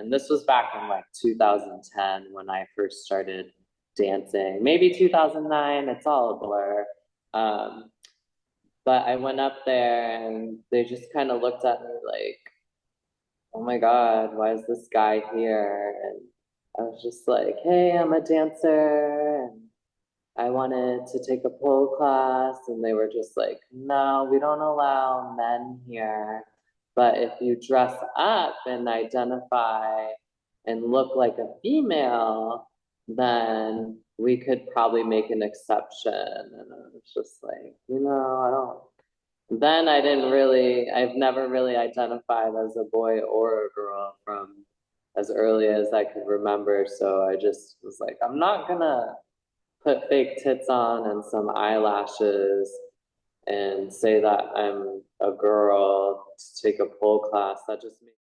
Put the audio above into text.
and this was back in like two thousand ten when I first started dancing, maybe two thousand nine, it's all a blur. Um, but I went up there and they just kind of looked at me like, oh my God, why is this guy here? And I was just like, hey, I'm a dancer and I wanted to take a pole class and they were just like, no, we don't allow men here. But if you dress up and identify and look like a female, then we could probably make an exception. And I was just like, you know, I don't. Then I didn't really, I've never really identified as a boy or a girl from as early as I could remember. So I just was like, I'm not gonna put fake tits on and some eyelashes and say that I'm a girl to take a pole class. That just makes